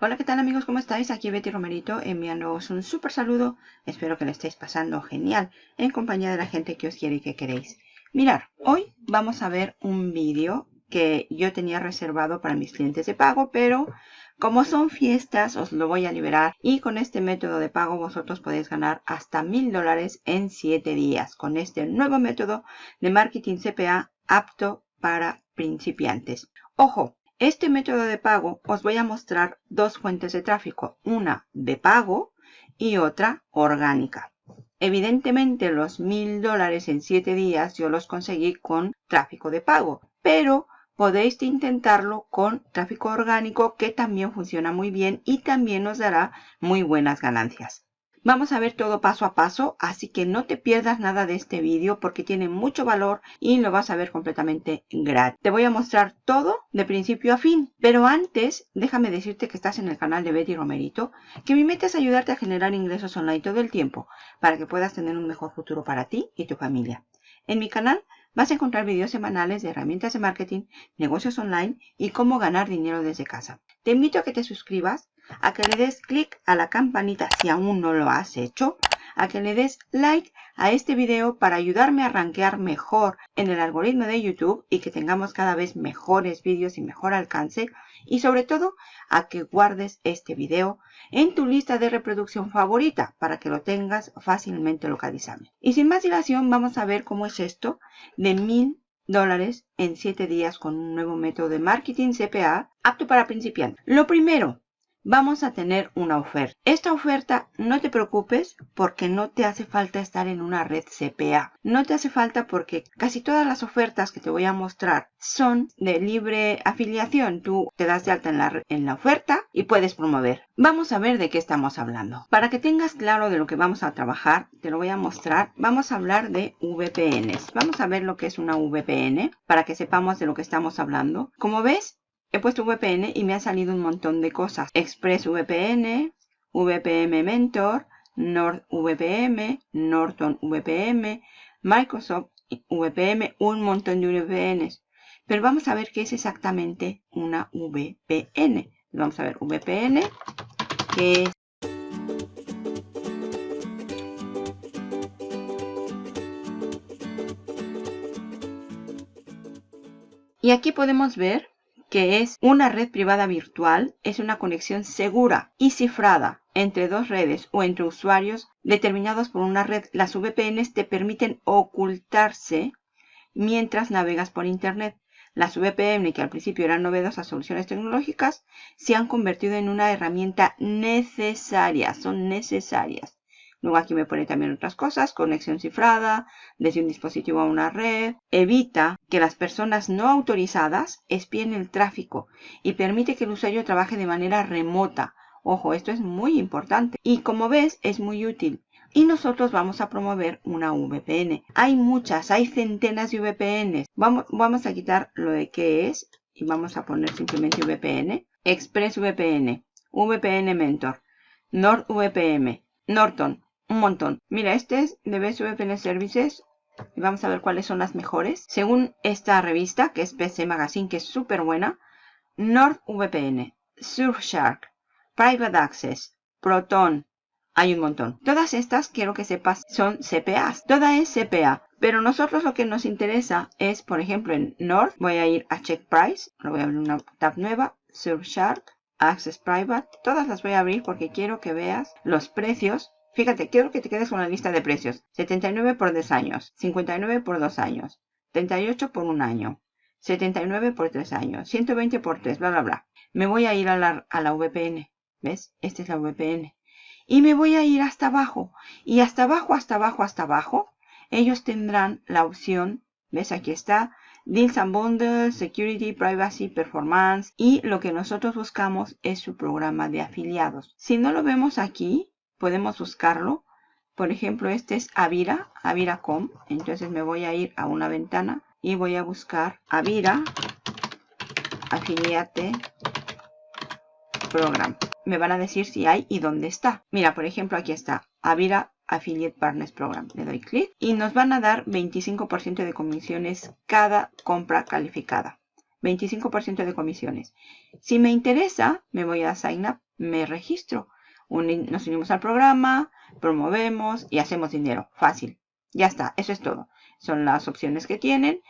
Hola, ¿qué tal amigos? ¿Cómo estáis? Aquí Betty Romerito enviándoos un súper saludo. Espero que le estéis pasando genial en compañía de la gente que os quiere y que queréis. Mirar, hoy vamos a ver un vídeo que yo tenía reservado para mis clientes de pago, pero como son fiestas os lo voy a liberar y con este método de pago vosotros podéis ganar hasta mil dólares en 7 días con este nuevo método de marketing CPA apto para principiantes. Ojo, este método de pago os voy a mostrar dos fuentes de tráfico, una de pago y otra orgánica. Evidentemente los mil dólares en siete días yo los conseguí con tráfico de pago, pero podéis intentarlo con tráfico orgánico que también funciona muy bien y también nos dará muy buenas ganancias. Vamos a ver todo paso a paso, así que no te pierdas nada de este vídeo porque tiene mucho valor y lo vas a ver completamente gratis. Te voy a mostrar todo de principio a fin, pero antes déjame decirte que estás en el canal de Betty Romerito, que mi meta es ayudarte a generar ingresos online todo el tiempo para que puedas tener un mejor futuro para ti y tu familia. En mi canal vas a encontrar videos semanales de herramientas de marketing, negocios online y cómo ganar dinero desde casa. Te invito a que te suscribas a que le des clic a la campanita si aún no lo has hecho, a que le des like a este video para ayudarme a rankear mejor en el algoritmo de YouTube y que tengamos cada vez mejores vídeos y mejor alcance y sobre todo a que guardes este video en tu lista de reproducción favorita para que lo tengas fácilmente localizable. Y sin más dilación vamos a ver cómo es esto de mil dólares en 7 días con un nuevo método de marketing CPA apto para principiantes. Lo primero, vamos a tener una oferta. Esta oferta no te preocupes porque no te hace falta estar en una red CPA. No te hace falta porque casi todas las ofertas que te voy a mostrar son de libre afiliación. Tú te das de alta en la, oferta y puedes promover. Vamos a ver de qué estamos hablando. Para que tengas claro de lo que vamos a trabajar, te lo voy a mostrar. Vamos a hablar de VPNs. Vamos a ver lo que es una VPN para que sepamos de lo que estamos hablando. Como ves, he puesto VPN y me ha salido un montón de cosas. ExpressVPN, VPN Mentor, NordVPN, Norton VPN, Microsoft VPN, un montón de VPNs. Pero vamos a ver qué es exactamente una VPN. Vamos a ver VPN, que es Y aquí podemos ver que es una red privada virtual, es una conexión segura y cifrada entre dos redes o entre usuarios determinados por una red. Las VPNs te permiten ocultarse mientras navegas por Internet. Las VPN, que al principio eran novedosas soluciones tecnológicas, se han convertido en una herramienta necesaria, son necesarias Luego aquí me pone también otras cosas, conexión cifrada, desde un dispositivo a una red. Evita que las personas no autorizadas espíen el tráfico y permite que el usuario trabaje de manera remota. Ojo, esto es muy importante. Y como ves, es muy útil. Y nosotros vamos a promover una VPN. Hay muchas, hay centenas de VPNs. Vamos, vamos a quitar lo de qué es y vamos a poner simplemente VPN. ExpressVPN, VPN Mentor, NordVPN, Norton, un montón. Mira, este es de VPN Services. Y vamos a ver cuáles son las mejores. Según esta revista, que es PC Magazine, que es súper buena. NordVPN, Surfshark, Private Access, Proton. Hay un montón. Todas estas, quiero que sepas, son CPAs. Toda es CPA. Pero nosotros lo que nos interesa es, por ejemplo, en Nord, voy a ir a Check Price. Lo voy a abrir una tab nueva. Surfshark, Access Private. Todas las voy a abrir porque quiero que veas los precios Fíjate, quiero que te quedes con la lista de precios. 79 por 10 años, 59 por 2 años, 38 por 1 año, 79 por 3 años, 120 por 3, bla, bla, bla. Me voy a ir a la, a la VPN. ¿Ves? Esta es la VPN. Y me voy a ir hasta abajo. Y hasta abajo, hasta abajo, hasta abajo, ellos tendrán la opción, ¿ves? Aquí está, Deals and Bundles, Security, Privacy, Performance. Y lo que nosotros buscamos es su programa de afiliados. Si no lo vemos aquí, podemos buscarlo. Por ejemplo, este es Avira, Avira.com. Entonces me voy a ir a una ventana y voy a buscar Avira Affiliate Program. Me van a decir si hay y dónde está. Mira, por ejemplo, aquí está Avira Affiliate Partners Program. Le doy clic y nos van a dar 25% de comisiones cada compra calificada. 25% de comisiones. Si me interesa, me voy a Sign Up, me registro. Nos unimos al programa, promovemos y hacemos dinero. Fácil. Ya está, eso es todo. Son las opciones que tienen.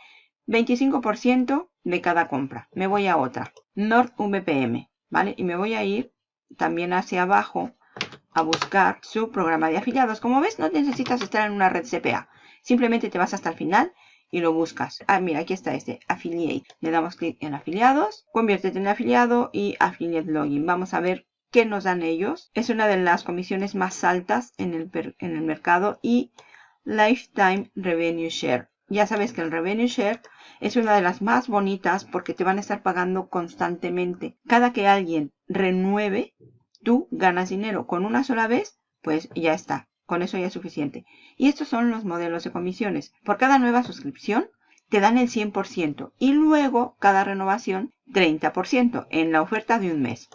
25% de cada compra. Me voy a otra. NordVPN, ¿vale? Y me voy a ir también hacia abajo a buscar su programa de afiliados. Como ves, no necesitas estar en una red CPA. Simplemente te vas hasta el final y lo buscas. Ah, mira, aquí está este, Affiliate. Le damos clic en afiliados, conviértete en afiliado y Affiliate Login. Vamos a ver qué nos dan ellos. Es una de las comisiones más altas en el, en el mercado y Lifetime Revenue Share. Ya sabes que el Revenue Share es una de las más bonitas porque te van a estar pagando constantemente. Cada que alguien renueve, tú ganas dinero. Con una sola vez, pues ya está. Con eso ya es suficiente. Y estos son los modelos de comisiones. Por cada nueva suscripción te dan el 100% y luego cada renovación 30% en la oferta de un mes.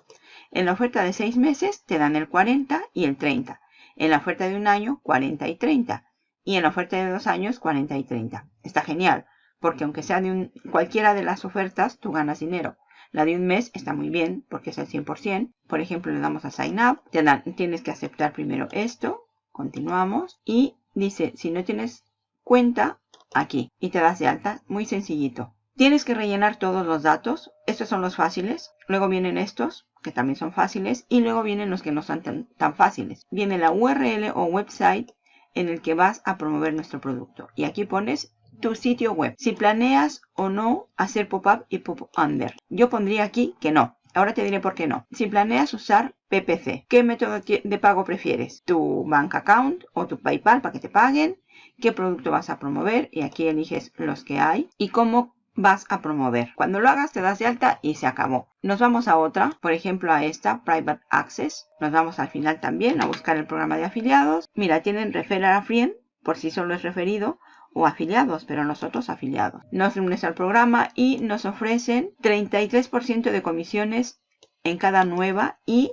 En la oferta de seis meses te dan el 40 y el 30. En la oferta de un año 40 y 30. Y en la oferta de dos años 40 y 30. Está genial porque aunque sea de cualquiera de las ofertas tú ganas dinero. La de un mes está muy bien porque es el 100%. Por ejemplo, le damos a Sign Up. Te dan, tienes que aceptar primero esto Continuamos. Y dice, si no tienes cuenta, aquí. Y te das de alta. Muy sencillito. Tienes que rellenar todos los datos. Estos son los fáciles. Luego vienen estos, que también son fáciles. Y luego vienen los que no son tan, fáciles. Viene la URL o website en el que vas a promover nuestro producto. Y aquí pones tu sitio web. Si planeas o no hacer pop-up y pop-under. Yo pondría aquí que no. Ahora te diré por qué no. Si planeas usar PPC, ¿qué método de pago prefieres? ¿Tu bank account o tu PayPal para que te paguen? ¿Qué producto vas a promover? Y aquí eliges los que hay. ¿Y cómo vas a promover. Cuando lo hagas te das de alta y se acabó. Nos vamos a otra, por ejemplo a esta, Private Access. Nos vamos al final también a buscar el programa de afiliados. Mira, tienen Referral a Friend, por si solo es referido, o afiliados, pero nosotros afiliados. Nos unes al programa y nos ofrecen 33% de comisiones en cada nueva y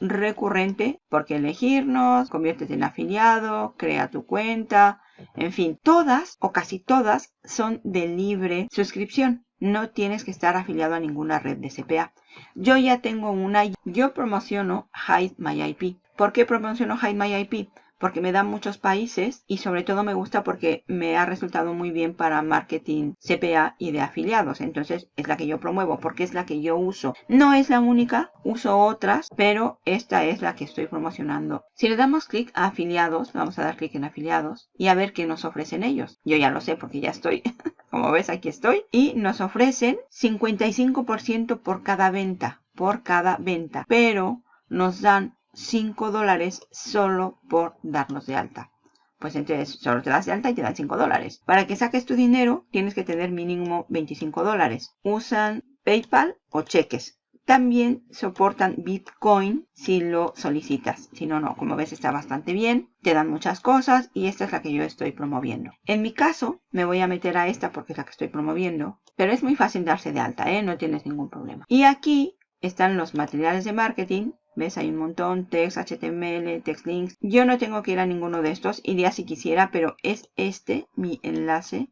recurrente porque elegirnos, conviértete en afiliado, crea tu cuenta, en fin, todas o casi todas son de libre suscripción. No tienes que estar afiliado a ninguna red de CPA. Yo ya tengo una, yo promociono Hide My IP. ¿Por qué promociono Hide My IP? Porque me dan muchos países y sobre todo me gusta porque me ha resultado muy bien para marketing CPA y de afiliados. Entonces es la que yo promuevo porque es la que yo uso. No es la única, uso otras, pero esta es la que estoy promocionando. Si le damos clic a afiliados, vamos a dar clic en afiliados y a ver qué nos ofrecen ellos. Yo ya lo sé porque ya estoy, como ves aquí estoy. Y nos ofrecen 55% por cada venta, por cada venta. Pero nos dan 5 dólares solo por darnos de alta. Pues entonces solo te das de alta y te dan 5 dólares. Para que saques tu dinero tienes que tener mínimo 25 dólares. Usan PayPal o cheques. También soportan Bitcoin si lo solicitas. Si no, no. Como ves está bastante bien. Te dan muchas cosas y esta es la que yo estoy promoviendo. En mi caso me voy a meter a esta porque es la que estoy promoviendo. Pero es muy fácil darse de alta, ¿eh? No tienes ningún problema. Y aquí están los materiales de marketing ¿Ves? Hay un montón, text, HTML, text links. Yo no tengo que ir a ninguno de estos, iría si quisiera, pero es este mi enlace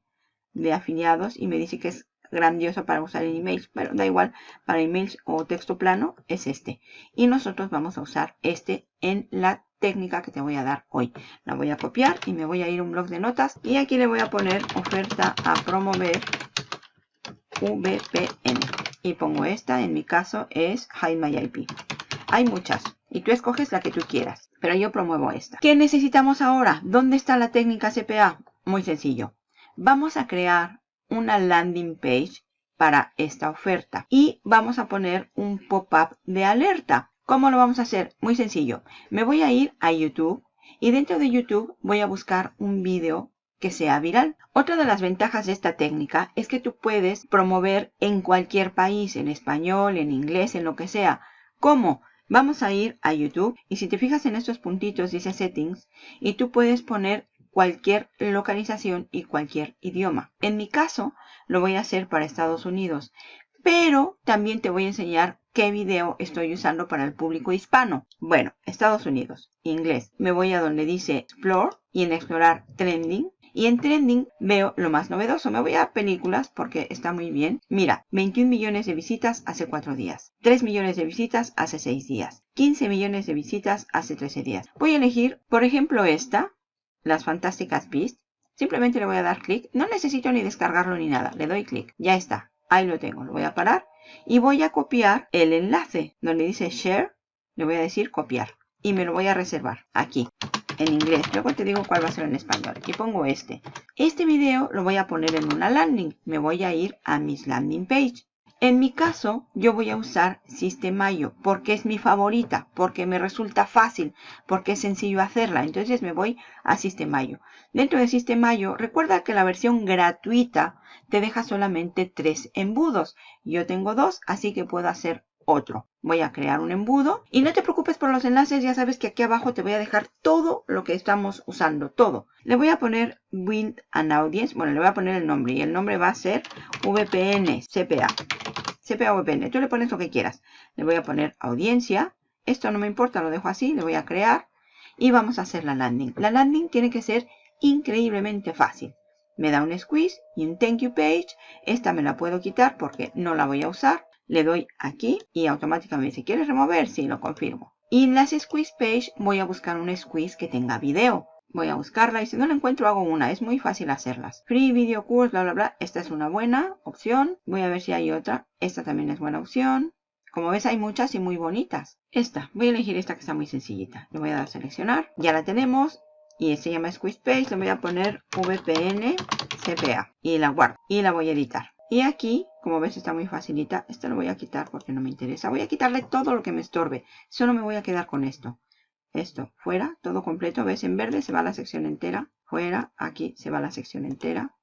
de afiliados y me dice que es grandioso para usar en emails, pero da igual, para emails o texto plano es este. Y nosotros vamos a usar este en la técnica que te voy a dar hoy. La voy a copiar y me voy a ir a un blog de notas y aquí le voy a poner oferta a promover VPN. Y pongo esta, en mi caso es Hide My IP. Hay muchas y tú escoges la que tú quieras, pero yo promuevo esta. ¿Qué necesitamos ahora? ¿Dónde está la técnica CPA? Muy sencillo. Vamos a crear una landing page para esta oferta y vamos a poner un pop-up de alerta. ¿Cómo lo vamos a hacer? Muy sencillo. Me voy a ir a YouTube y dentro de YouTube voy a buscar un vídeo que sea viral. Otra de las ventajas de esta técnica es que tú puedes promover en cualquier país, en español, en inglés, en lo que sea. ¿Cómo? Vamos a ir a YouTube y si te fijas en estos puntitos dice Settings y tú puedes poner cualquier localización y cualquier idioma. En mi caso lo voy a hacer para Estados Unidos, pero también te voy a enseñar qué video estoy usando para el público hispano. Bueno, Estados Unidos, inglés. Me voy a donde dice Explore y en Explorar Trending Y en trending veo lo más novedoso. Me voy a películas porque está muy bien. Mira, 21 millones de visitas hace 4 días. 3 millones de visitas hace 6 días. 15 millones de visitas hace 13 días. Voy a elegir, por ejemplo, esta. Las Fantásticas Beasts. Simplemente le voy a dar clic. No necesito ni descargarlo ni nada. Le doy clic. Ya está. Ahí lo tengo. Lo voy a parar. Y voy a copiar el enlace. Donde dice Share. Le voy a decir copiar. Y me lo voy a reservar. Aquí en inglés. Luego te digo cuál va a ser en español. Y pongo este. Este video lo voy a poner en una landing. Me voy a ir a mis landing page. En mi caso, yo voy a usar Systemayo porque es mi favorita, porque me resulta fácil, porque es sencillo hacerla. Entonces me voy a Systemayo. Dentro de Systemayo, recuerda que la versión gratuita te deja solamente tres embudos. Yo tengo dos, así que puedo hacer otro. Voy a crear un embudo y no te preocupes por los enlaces, ya sabes que aquí abajo te voy a dejar todo lo que estamos usando, todo. Le voy a poner Build an Audience, bueno, le voy a poner el nombre y el nombre va a ser VPN CPA. CPA VPN, tú le pones lo que quieras. Le voy a poner audiencia, esto no me importa, lo dejo así, le voy a crear y vamos a hacer la landing. La landing tiene que ser increíblemente fácil. Me da un squeeze y un thank you page. Esta me la puedo quitar porque no la voy a usar le doy aquí y automáticamente si quieres remover, sí, lo confirmo. Y en las squeeze page voy a buscar un squeeze que tenga video. Voy a buscarla y si no la encuentro hago una. Es muy fácil hacerlas. Free video course, bla, bla, bla. Esta es una buena opción. Voy a ver si hay otra. Esta también es buena opción. Como ves hay muchas y muy bonitas. Esta. Voy a elegir esta que está muy sencillita. Le voy a dar a seleccionar. Ya la tenemos. Y se llama Squeeze Page. Le voy a poner VPN CPA. Y la guardo. Y la voy a editar. Y aquí, como ves, está muy facilita. Esto lo voy a quitar porque no me interesa. Voy a quitarle todo lo que me estorbe. Solo me voy a quedar con esto. Esto, fuera, todo completo. ¿Ves? En verde se va la sección entera. Fuera, aquí se va la sección entera.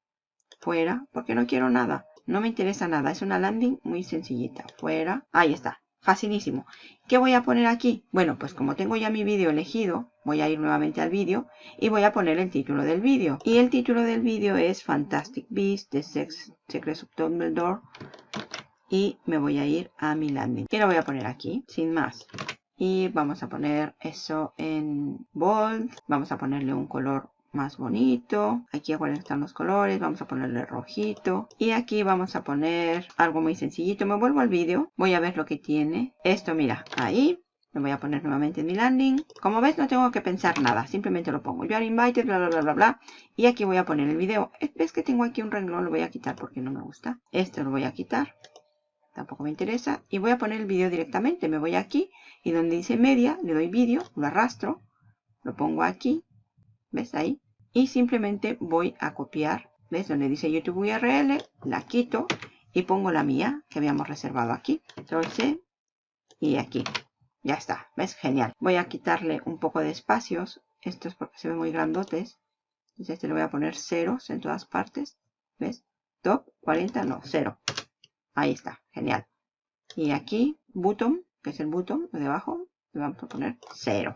Fuera, porque no quiero nada. No me interesa nada. Es una landing muy sencillita. Fuera. Ahí está. Facilísimo. ¿Qué voy a poner aquí? Bueno, pues como tengo ya mi vídeo elegido, voy a ir nuevamente al vídeo y voy a poner el título del vídeo. Y el título del vídeo es Fantastic Beasts, The Sex Secrets of Dumbledore. Y me voy a ir a mi landing. Y lo voy a poner aquí, sin más. Y vamos a poner eso en bold. Vamos a ponerle un color más bonito. Aquí a cuáles están los colores. Vamos a ponerle rojito. Y aquí vamos a poner algo muy sencillito. Me vuelvo al vídeo. Voy a ver lo que tiene. Esto, mira, ahí. Lo voy a poner nuevamente en mi landing. Como ves, no tengo que pensar nada. Simplemente lo pongo. You are invited, bla, bla, bla, bla, bla. Y aquí voy a poner el video. ¿Ves que tengo aquí un renglón? Lo voy a quitar porque no me gusta. Esto lo voy a quitar. Tampoco me interesa. Y voy a poner el video directamente. Me voy aquí. Y donde dice media, le doy vídeo. Lo arrastro. Lo pongo aquí. ¿Ves ahí? Y simplemente voy a copiar, ¿ves? Donde dice YouTube URL, la quito y pongo la mía que habíamos reservado aquí. Entonces, y aquí. Ya está, ¿ves? Genial. Voy a quitarle un poco de espacios. Esto es porque se ven muy grandotes. Entonces este le voy a poner ceros en todas partes. ¿Ves? Top 40, no, cero. Ahí está, genial. Y aquí, button, que es el button de abajo, le vamos a poner cero.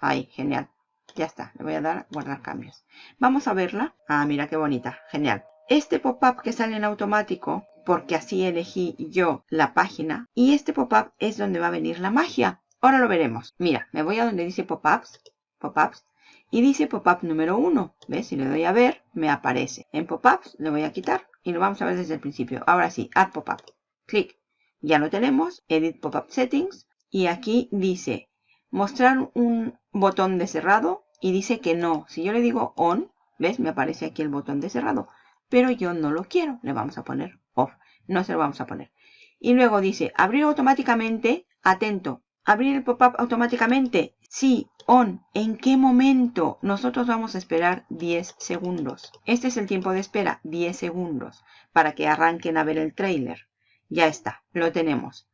Ahí, genial. Ya está, le voy a dar guardar cambios. Vamos a verla. Ah, mira qué bonita, genial. Este pop-up que sale en automático, porque así elegí yo la página, y este pop-up es donde va a venir la magia. Ahora lo veremos. Mira, me voy a donde dice pop-ups, pop-ups, y dice pop-up número 1. ¿Ves? Si le doy a ver, me aparece. En pop-ups le voy a quitar y lo vamos a ver desde el principio. Ahora sí, add pop-up. Clic. Ya lo tenemos. Edit pop-up settings. Y aquí dice mostrar un botón de cerrado y dice que no. Si yo le digo on, ¿ves? Me aparece aquí el botón de cerrado. Pero yo no lo quiero. Le vamos a poner off. No se lo vamos a poner. Y luego dice abrir automáticamente. Atento. Abrir el pop-up automáticamente. Sí, on. ¿En qué momento? Nosotros vamos a esperar 10 segundos. Este es el tiempo de espera. 10 segundos. Para que arranquen a ver el trailer. Ya está. Lo tenemos.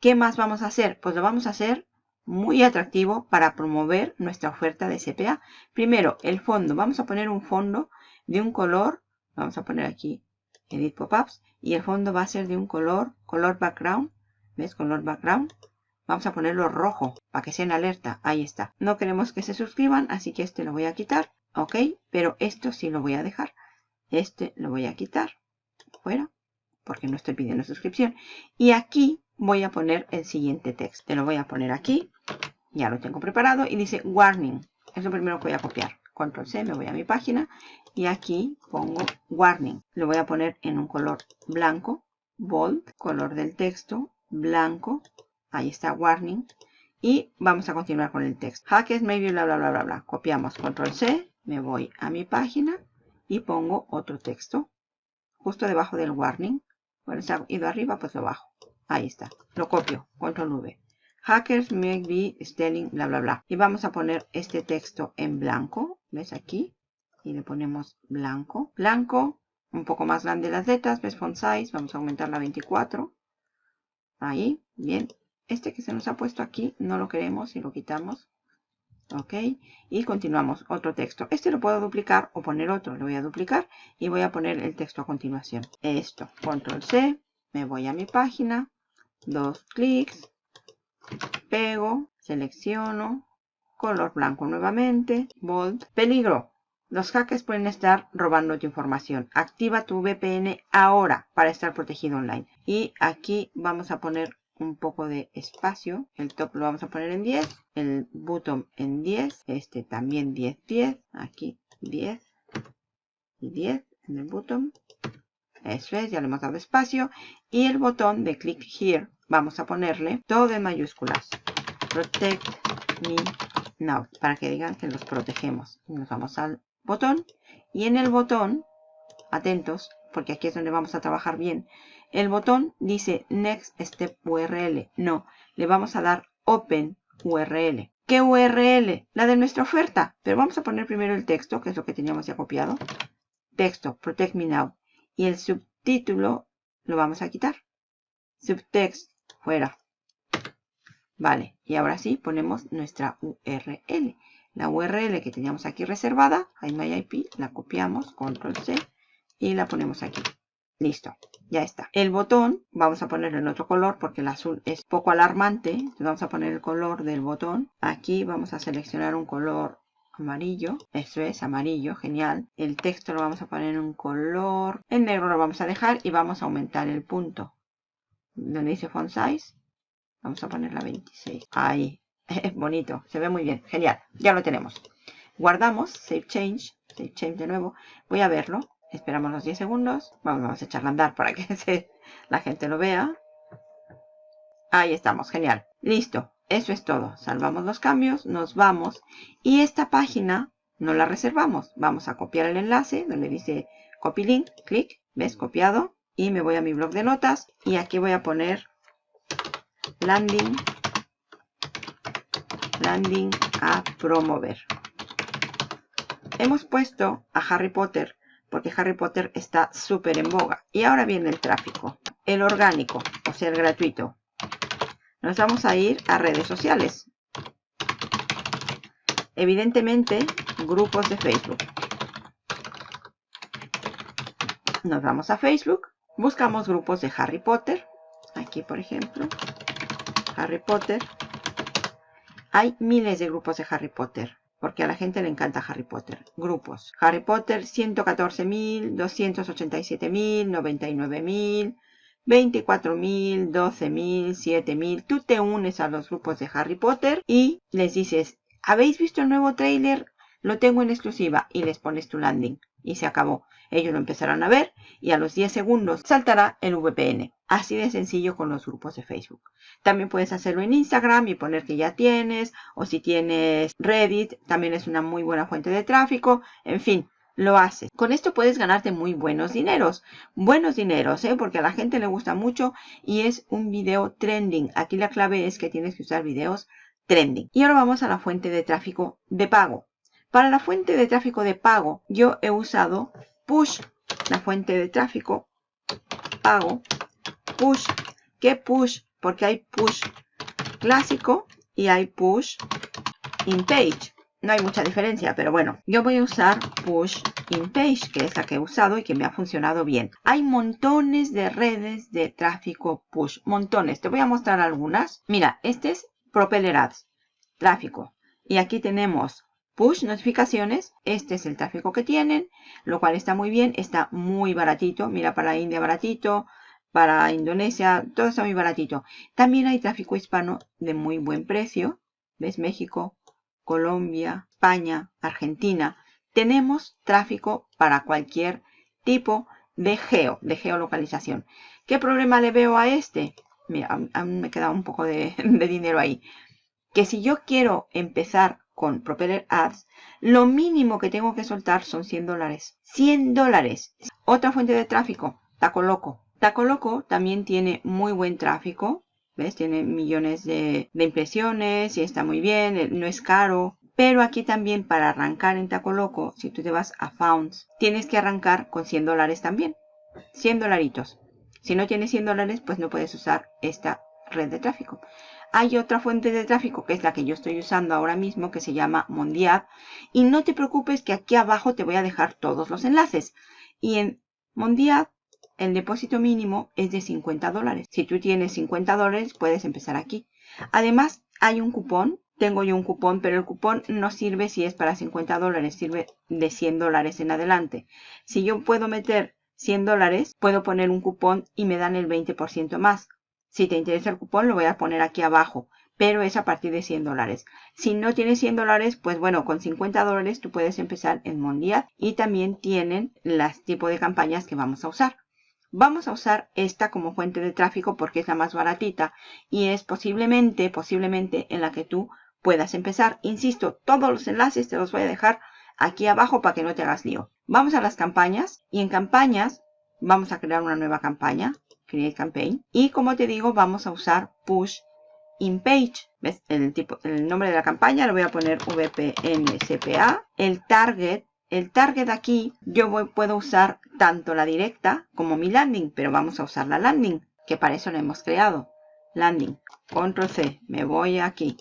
¿Qué más vamos a hacer? Pues lo vamos a hacer muy atractivo para promover nuestra oferta de CPA. Primero, el fondo. Vamos a poner un fondo de un color. Vamos a poner aquí Edit Pop-Ups. Y el fondo va a ser de un color, color background. ¿Ves? Color background. Vamos a ponerlo rojo para que sea en alerta. Ahí está. No queremos que se suscriban, así que este lo voy a quitar. Ok, pero esto sí lo voy a dejar. Este lo voy a quitar. Fuera, porque no estoy pidiendo suscripción. Y aquí voy a poner el siguiente texto. Te lo voy a poner aquí. Ya lo tengo preparado y dice warning. Es lo primero que voy a copiar. control C, me voy a mi página y aquí pongo warning. Lo voy a poner en un color blanco, bold, color del texto, blanco. Ahí está warning. Y vamos a continuar con el texto. Hackers maybe bla bla bla bla bla. Copiamos control C, me voy a mi página y pongo otro texto. Justo debajo del warning. Bueno, se ha ido arriba, pues lo bajo. Ahí está. Lo copio. Control V. Hackers may be stealing, bla, bla, bla. Y vamos a poner este texto en blanco. ¿Ves aquí? Y le ponemos blanco. Blanco. Un poco más grande las letras. ¿Ves font size? Vamos a aumentarla a 24. Ahí. Bien. Este que se nos ha puesto aquí no lo queremos y lo quitamos. Ok. Y continuamos. Otro texto. Este lo puedo duplicar o poner otro. Lo voy a duplicar y voy a poner el texto a continuación. Esto. Control C. Me voy a mi página. Dos clics pego, selecciono, color blanco nuevamente, bold, peligro. Los hackers pueden estar robando tu información. Activa tu VPN ahora para estar protegido online. Y aquí vamos a poner un poco de espacio. El top lo vamos a poner en 10. El bottom en 10. Este también 10, 10. Aquí 10 y 10 en el bottom. Eso es, ya le hemos dado espacio. Y el botón de click here vamos a ponerle todo en mayúsculas. Protect me now. Para que digan que los protegemos. Nos vamos al botón. Y en el botón, atentos, porque aquí es donde vamos a trabajar bien. El botón dice Next Step URL. No, le vamos a dar Open URL. ¿Qué URL? La de nuestra oferta. Pero vamos a poner primero el texto, que es lo que teníamos ya copiado. Texto, Protect Me Now. Y el subtítulo lo vamos a quitar. Subtext fuera. Vale, y ahora sí ponemos nuestra URL. La URL que teníamos aquí reservada, IP, la copiamos, control C, y la ponemos aquí. Listo, ya está. El botón, vamos a ponerlo en otro color porque el azul es poco alarmante. Entonces vamos a poner el color del botón. Aquí vamos a seleccionar un color amarillo. Eso es, amarillo, genial. El texto lo vamos a poner en un color. En negro lo vamos a dejar y vamos a aumentar el punto donde dice font size, vamos a poner la 26. Ahí, es bonito, se ve muy bien, genial, ya lo tenemos. Guardamos, save change, save change de nuevo, voy a verlo, esperamos los 10 segundos, vamos, a echarla a andar para que la gente lo vea. Ahí estamos, genial, listo, eso es todo, salvamos los cambios, nos vamos. Y esta página no la reservamos, vamos a copiar el enlace donde dice copy link, clic, ves copiado, y me voy a mi blog de notas y aquí voy a poner landing landing a promover. Hemos puesto a Harry Potter porque Harry Potter está súper en boga. Y ahora viene el tráfico el orgánico o sea el gratuito. Nos vamos a ir a redes sociales. Evidentemente grupos de Facebook. Nos vamos a Facebook Buscamos grupos de Harry Potter. Aquí, por ejemplo. Harry Potter. Hay miles de grupos de Harry Potter. Porque a la gente le encanta Harry Potter. Grupos. Harry Potter 114.000, 287.000, 99.000, 24.000, 12.000, 7.000. Tú te unes a los grupos de Harry Potter y les dices, ¿habéis visto el nuevo trailer? Lo tengo en exclusiva y les pones tu landing. Y se acabó. Ellos lo empezarán a ver y a los 10 segundos saltará el VPN. Así de sencillo con los grupos de Facebook. También puedes hacerlo en Instagram y poner que ya tienes. O si tienes Reddit, también es una muy buena fuente de tráfico. En fin, lo haces. Con esto puedes ganarte muy buenos dineros. Buenos dineros, ¿eh? porque a la gente le gusta mucho y es un video trending. Aquí la clave es que tienes que usar videos trending. Y ahora vamos a la fuente de tráfico de pago. Para la fuente de tráfico de pago, yo he usado push, la fuente de tráfico, pago, push. ¿Qué push? Porque hay push clásico y hay push in page. No hay mucha diferencia, pero bueno, yo voy a usar push in page, que es la que he usado y que me ha funcionado bien. Hay montones de redes de tráfico push, montones. Te voy a mostrar algunas. Mira, este es Propeller Ads, tráfico. Y aquí tenemos push notificaciones. Este es el tráfico que tienen, lo cual está muy bien. Está muy baratito. Mira, para India baratito, para Indonesia, todo está muy baratito. También hay tráfico hispano de muy buen precio. ¿Ves? México, Colombia, España, Argentina. tenemos tráfico para cualquier tipo de geo, de geolocalización. ¿Qué problema le veo a este? Mira, a me queda un poco de dinero ahí. Que si yo quiero empezar con Propeller Ads, lo mínimo que tengo que soltar son 100 dólares. 100 dólares. Otra fuente de tráfico, Tacoloco. Tacoloco también tiene muy buen tráfico. ¿Ves? Tiene millones de, de impresiones y está muy bien, eh, no es caro. Pero aquí también para arrancar en Tacoloco, si tú te vas a Founds, tienes que arrancar con 100 dólares también. 100 dolaritos. Si no tienes 100 dólares, pues no puedes usar esta red de tráfico. Hay otra fuente de tráfico que es la que yo estoy usando ahora mismo que se llama Mondial. Y no te preocupes que aquí abajo te voy a dejar todos los enlaces. Y en Mondial el depósito mínimo es de 50 dólares. Si tú tienes 50 dólares puedes empezar aquí. Además hay un cupón. Tengo yo un cupón, pero el cupón no sirve si es para 50 dólares. Sirve de 100 dólares en adelante. Si yo puedo meter 100 dólares, puedo poner un cupón y me dan el 20% más. Si te interesa el cupón, lo voy a poner aquí abajo, pero es a partir de 100 dólares. Si no tienes 100 dólares, pues bueno, con 50 dólares tú puedes empezar en Mondial y también tienen las tipo de campañas que vamos a usar. Vamos a usar esta como fuente de tráfico porque es la más baratita y es posiblemente, posiblemente en la que tú puedas empezar. Insisto, todos los enlaces te los voy a dejar aquí abajo para que no te hagas lío. Vamos a las campañas y en campañas vamos a crear una nueva campaña. Create Campaign. Y como te digo, vamos a usar Push in Page. ¿Ves? El, tipo, el nombre de la campaña lo voy a poner VPNCPA. El target. El target aquí yo puedo usar tanto la directa como mi landing, pero vamos a usar la landing, que para eso la hemos creado. Landing. Control C. Me voy aquí.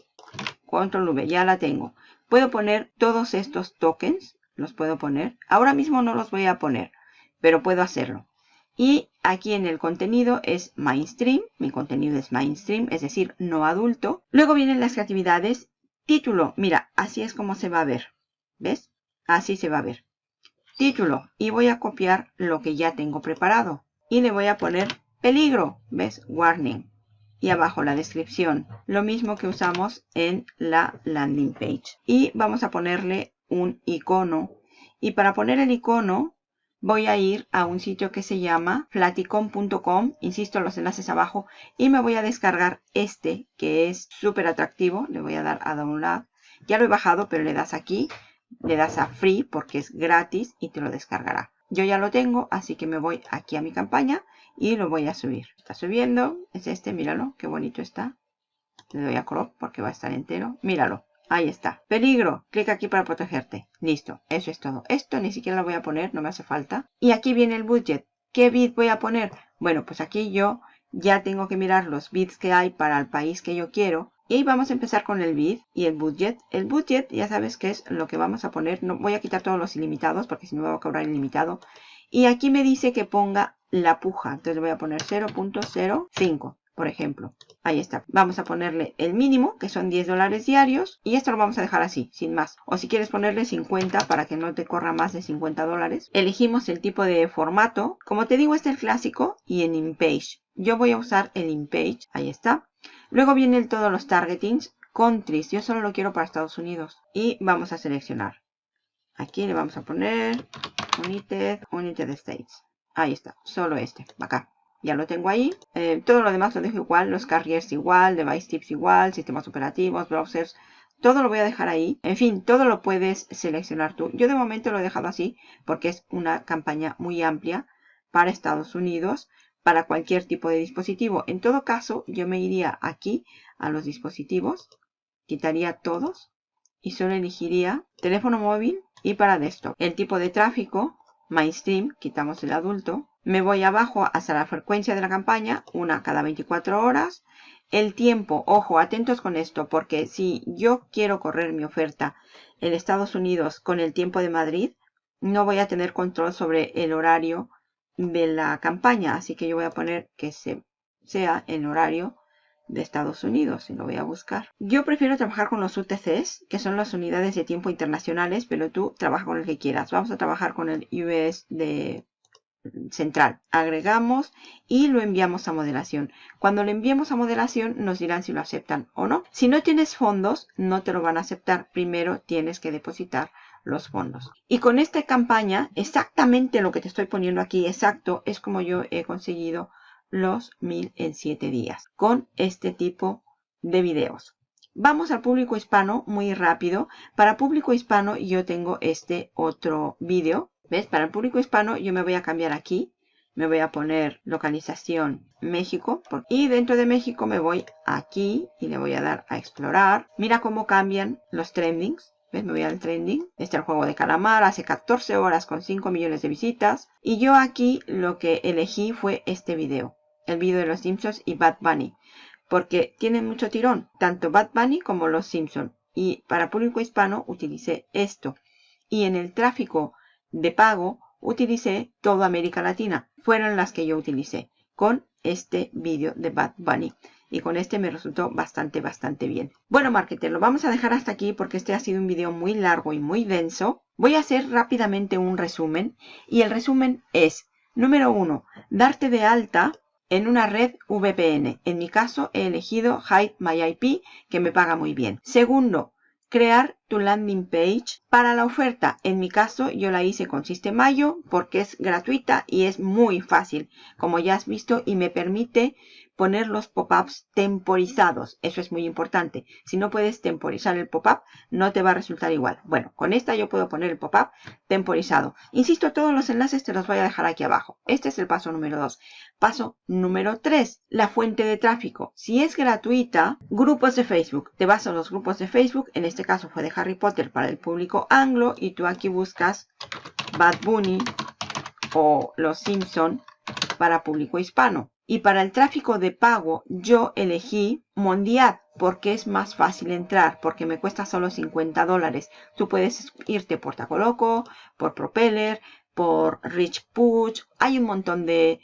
Control V. Ya la tengo. Puedo poner todos estos tokens. Los puedo poner. Ahora mismo no los voy a poner, pero puedo hacerlo. Y aquí en el contenido es mainstream, mi contenido es mainstream, es decir, no adulto. Luego vienen las actividades. Título, mira, así es como se va a ver. ¿Ves? Así se va a ver. Título, y voy a copiar lo que ya tengo preparado. Y le voy a poner peligro, ¿ves? Warning. Y abajo la descripción, lo mismo que usamos en la landing page. Y vamos a ponerle un icono. Y para poner el icono, voy a ir a un sitio que se llama flaticon.com, insisto los enlaces abajo, y me voy a descargar este que es súper atractivo, le voy a dar a download, ya lo he bajado pero le das aquí, le das a free porque es gratis y te lo descargará. Yo ya lo tengo, así que me voy aquí a mi campaña y lo voy a subir. Está subiendo, es este, míralo, qué bonito está. Le doy a crop porque va a estar entero, míralo. Ahí está. Peligro. Clic aquí para protegerte. Listo. Eso es todo. Esto ni siquiera lo voy a poner. No me hace falta. Y aquí viene el budget. ¿Qué bit voy a poner? Bueno, pues aquí yo ya tengo que mirar los bits que hay para el país que yo quiero. Y vamos a empezar con el bit y el budget. El budget ya sabes que es lo que vamos a poner. No voy a quitar todos los ilimitados porque si no me va a cobrar ilimitado. Y aquí me dice que ponga la puja. Entonces voy a poner 0.05 por ejemplo. Ahí está. Vamos a ponerle el mínimo, que son 10 dólares diarios. Y esto lo vamos a dejar así, sin más. O si quieres ponerle 50 para que no te corra más de 50 dólares. Elegimos el tipo de formato. Como te digo, este es el clásico y en InPage. Yo voy a usar el InPage. Ahí está. Luego vienen todos los targetings. Countries. Yo solo lo quiero para Estados Unidos. Y vamos a seleccionar. Aquí le vamos a poner United, United States. Ahí está. Solo este. Acá ya lo tengo ahí. Eh, todo lo demás lo dejo igual, los carriers igual, device tips igual, sistemas operativos, browsers, todo lo voy a dejar ahí. En fin, todo lo puedes seleccionar tú. Yo de momento lo he dejado así porque es una campaña muy amplia para Estados Unidos, para cualquier tipo de dispositivo. En todo caso, yo me iría aquí a los dispositivos, quitaría todos y solo elegiría teléfono móvil y para desktop. El tipo de tráfico, mainstream, quitamos el adulto, me voy abajo hasta la frecuencia de la campaña, una cada 24 horas. El tiempo, ojo, atentos con esto, porque si yo quiero correr mi oferta en Estados Unidos con el tiempo de Madrid, no voy a tener control sobre el horario de la campaña. Así que yo voy a poner que se, sea en horario de Estados Unidos y lo voy a buscar. Yo prefiero trabajar con los UTCs, que son las unidades de tiempo internacionales, pero tú trabaja con el que quieras. Vamos a trabajar con el US de central. Agregamos y lo enviamos a modelación. Cuando lo enviemos a modelación nos dirán si lo aceptan o no. Si no tienes fondos, no te lo van a aceptar. Primero tienes que depositar los fondos. Y con esta campaña, exactamente lo que te estoy poniendo aquí, exacto, es como yo he conseguido los 1000 en 7 días con este tipo de videos. Vamos al público hispano muy rápido. Para público hispano yo tengo este otro vídeo. ¿Ves? Para el público hispano yo me voy a cambiar aquí. Me voy a poner localización México. Y dentro de México me voy aquí y le voy a dar a explorar. Mira cómo cambian los trendings. ¿Ves? Me voy al trending. Este es el juego de calamar. Hace 14 horas con 5 millones de visitas. Y yo aquí lo que elegí fue este video. El video de los Simpsons y Bad Bunny porque tienen mucho tirón, tanto Bad Bunny como Los Simpson. Y para público hispano utilicé esto. Y en el tráfico de pago utilicé toda América Latina. Fueron las que yo utilicé con este vídeo de Bad Bunny. Y con este me resultó bastante, bastante bien. Bueno, marketer, lo vamos a dejar hasta aquí porque este ha sido un video muy largo y muy denso. Voy a hacer rápidamente un resumen. Y el resumen es, número uno, darte de alta en una red VPN. En mi caso he elegido Hide My IP que me paga muy bien. Segundo, crear tu landing page para la oferta. En mi caso yo la hice con Sistemayo porque es gratuita y es muy fácil como ya has visto y me permite poner los pop-ups temporizados. Eso es muy importante. Si no puedes temporizar el pop-up, no te va a resultar igual. Bueno, con esta yo puedo poner el pop-up temporizado. Insisto, todos los enlaces te los voy a dejar aquí abajo. Este es el paso número 2. Paso número 3, la fuente de tráfico. Si es gratuita, grupos de Facebook. Te vas a los grupos de Facebook. En este caso fue de Harry Potter para el público anglo. Y tú aquí buscas Bad Bunny o Los Simpson para público hispano. Y para el tráfico de pago yo elegí Mondial porque es más fácil entrar, porque me cuesta solo 50 dólares. Tú puedes irte por Tacoloco, por Propeller, por Rich Push. Hay un montón de,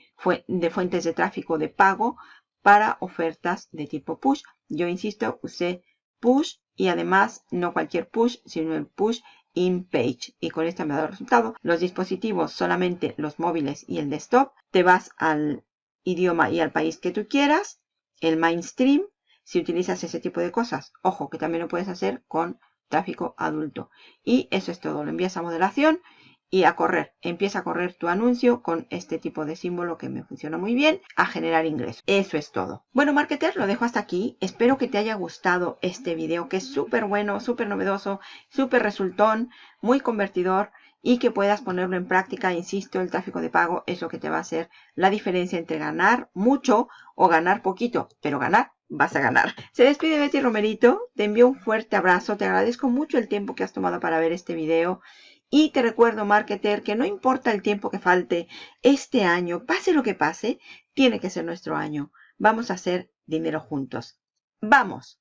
de fuentes de tráfico de pago para ofertas de tipo push. Yo insisto, usé push y además no cualquier push, sino el push in page. Y con esto me ha dado resultado. Los dispositivos, solamente los móviles y el desktop. Te vas al idioma y al país que tú quieras, el mainstream, si utilizas ese tipo de cosas. Ojo, que también lo puedes hacer con tráfico adulto. Y eso es todo. Lo envías a moderación y a correr. Empieza a correr tu anuncio con este tipo de símbolo que me funciona muy bien a generar ingresos. Eso es todo. Bueno, marketer, lo dejo hasta aquí. Espero que te haya gustado este video que es súper bueno, súper novedoso, súper resultón, muy convertidor y que puedas ponerlo en práctica. Insisto, el tráfico de pago es lo que te va a hacer la diferencia entre ganar mucho o ganar poquito, pero ganar vas a ganar. Se despide Betty Romerito, te envío un fuerte abrazo, te agradezco mucho el tiempo que has tomado para ver este video y te recuerdo, marketer, que no importa el tiempo que falte, este año, pase lo que pase, tiene que ser nuestro año. Vamos a hacer dinero juntos. ¡Vamos!